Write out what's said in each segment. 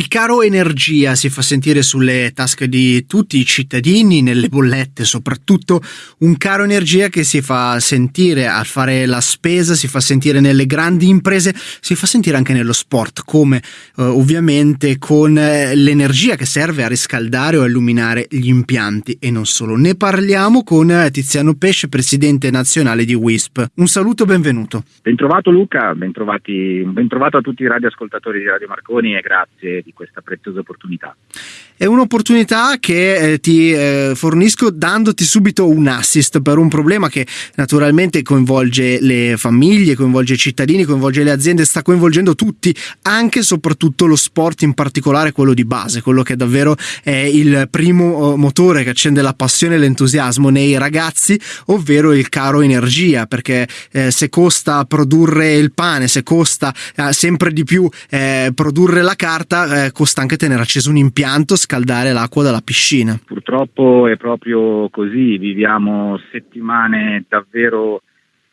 Il caro energia si fa sentire sulle tasche di tutti i cittadini, nelle bollette soprattutto, un caro energia che si fa sentire al fare la spesa, si fa sentire nelle grandi imprese, si fa sentire anche nello sport, come eh, ovviamente con eh, l'energia che serve a riscaldare o illuminare gli impianti e non solo. Ne parliamo con eh, Tiziano Pesce, presidente nazionale di WISP. Un saluto, benvenuto. Bentrovato Luca, bentrovati, bentrovato a tutti i radioascoltatori di Radio Marconi e grazie di questa preziosa opportunità. È un'opportunità che eh, ti eh, fornisco dandoti subito un assist per un problema che naturalmente coinvolge le famiglie, coinvolge i cittadini, coinvolge le aziende, sta coinvolgendo tutti, anche e soprattutto lo sport, in particolare quello di base, quello che davvero è il primo eh, motore che accende la passione e l'entusiasmo nei ragazzi, ovvero il caro energia, perché eh, se costa produrre il pane, se costa eh, sempre di più eh, produrre la carta, eh, costa anche tenere acceso un impianto, scaldare l'acqua dalla piscina. Purtroppo è proprio così, viviamo settimane davvero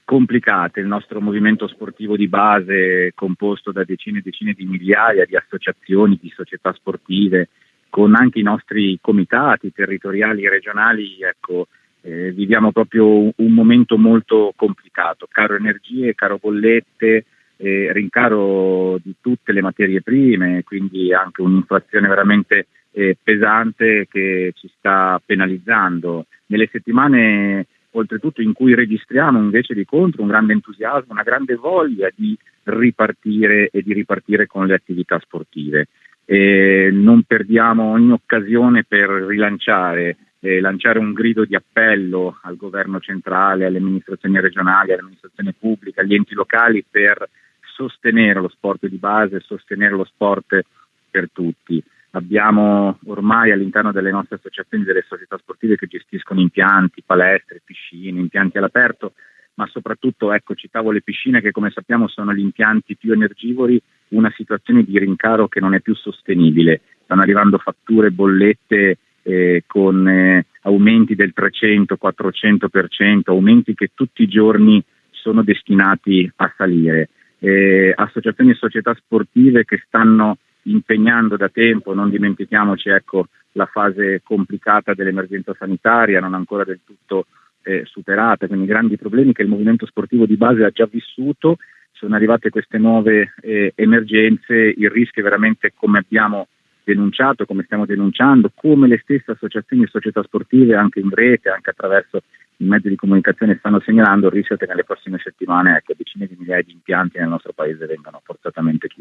complicate, il nostro movimento sportivo di base composto da decine e decine di migliaia di associazioni, di società sportive, con anche i nostri comitati territoriali e regionali, ecco, eh, viviamo proprio un, un, momento molto complicato, caro energie, caro bollette, eh, rincaro di tutte le materie prime, quindi anche un'inflazione veramente eh, pesante che ci sta penalizzando. Nelle settimane oltretutto in cui registriamo invece di contro un grande entusiasmo, una grande voglia di ripartire e di ripartire con le attività sportive. E non perdiamo ogni occasione per rilanciare, eh, lanciare un grido di appello al governo centrale, alle amministrazioni regionali, all'amministrazione pubblica, agli enti locali per sostenere lo sport di base, sostenere lo sport per tutti. Abbiamo ormai all'interno delle nostre associazioni delle società sportive che gestiscono impianti, palestre, piscine, impianti all'aperto, ma soprattutto, ecco, citavo le piscine che come sappiamo sono gli impianti più energivori, una situazione di rincaro che non è più sostenibile. Stanno arrivando fatture, bollette eh, con eh, aumenti del 300-400%, aumenti che tutti i giorni sono destinati a salire. Eh, associazioni e società sportive che stanno impegnando da tempo, non dimentichiamoci ecco, la fase complicata dell'emergenza sanitaria, non ancora del tutto eh, superata, quindi grandi problemi che il movimento sportivo di base ha già vissuto, sono arrivate queste nuove eh, emergenze, il rischio è veramente come abbiamo denunciato, come stiamo denunciando, come le stesse associazioni e società sportive anche in rete, anche attraverso i mezzi di comunicazione stanno segnalando il rischio che nelle prossime settimane ecco, decine di migliaia di impianti nel nostro paese vengano forzatamente chiusi.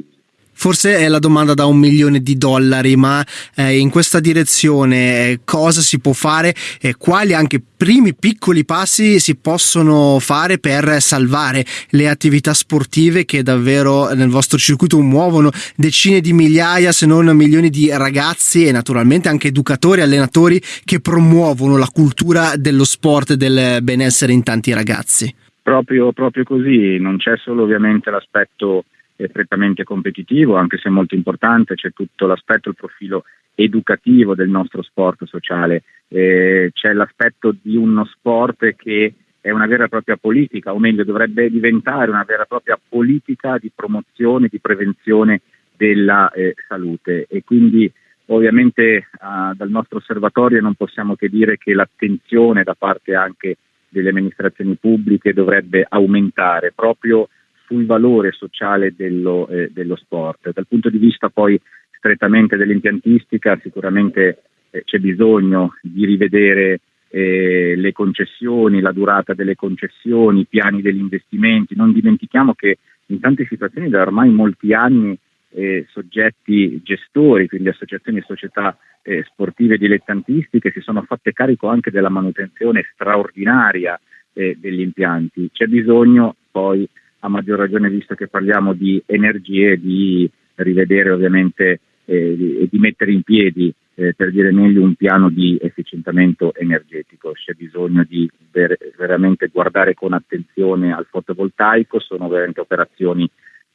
Forse è la domanda da un milione di dollari, ma eh, in questa direzione eh, cosa si può fare e quali anche primi piccoli passi si possono fare per salvare le attività sportive che davvero nel vostro circuito muovono decine di migliaia, se non milioni di ragazzi e naturalmente anche educatori, allenatori che promuovono la cultura dello sport e del benessere in tanti ragazzi. Proprio, proprio così, non c'è solo ovviamente l'aspetto prettamente competitivo, anche se molto importante, c'è tutto l'aspetto, il profilo educativo del nostro sport sociale, eh, c'è l'aspetto di uno sport che è una vera e propria politica, o meglio dovrebbe diventare una vera e propria politica di promozione, di prevenzione della eh, salute. E quindi ovviamente eh, dal nostro osservatorio non possiamo che dire che l'attenzione da parte anche delle amministrazioni pubbliche dovrebbe aumentare. Proprio sul valore sociale dello, eh, dello, sport. Dal punto di vista poi strettamente dell'impiantistica sicuramente eh, c'è bisogno di rivedere eh, le concessioni, la durata delle concessioni, i piani degli investimenti. Non dimentichiamo che in tante situazioni da ormai molti anni eh, soggetti gestori, quindi associazioni e società eh, sportive dilettantistiche, si sono fatte carico anche della manutenzione straordinaria eh, degli impianti. C'è bisogno poi a maggior ragione visto che parliamo di energie, di rivedere ovviamente e eh, di mettere in piedi, eh, per dire meglio, un piano di efficientamento energetico. C'è bisogno di ver- veramente guardare con attenzione al fotovoltaico, sono veramente operazioni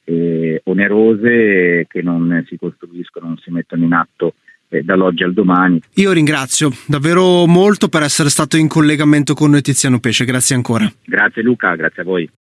eh, onerose che non si costruiscono, non si mettono in atto eh, dall'oggi al domani. Io ringrazio davvero molto per essere stato in collegamento con noi Tiziano Pesce, grazie ancora. Grazie Luca, grazie a voi.